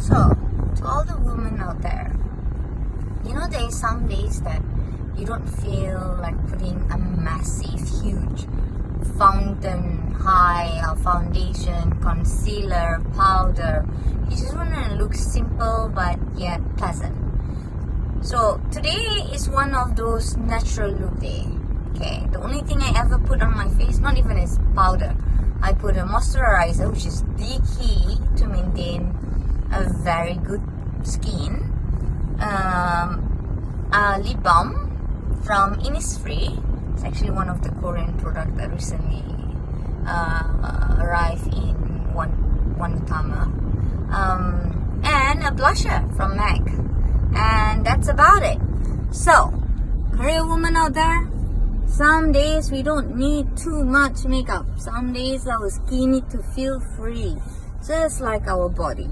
So, to all the women out there, you know, there is some days that you don't feel like putting a massive, huge fountain high uh, foundation, concealer, powder. You just want to look simple but yet pleasant. So today is one of those natural look day. Okay, the only thing I ever put on my face, not even is powder. I put a moisturizer, which is the key a very good skin. Um, a lip balm from Innisfree. It's actually one of the Korean products that recently uh, arrived in one Wanutama. Um, and a blusher from MAC. And that's about it. So, Korean woman out there, some days we don't need too much makeup. Some days our skin need to feel free. Just like our body.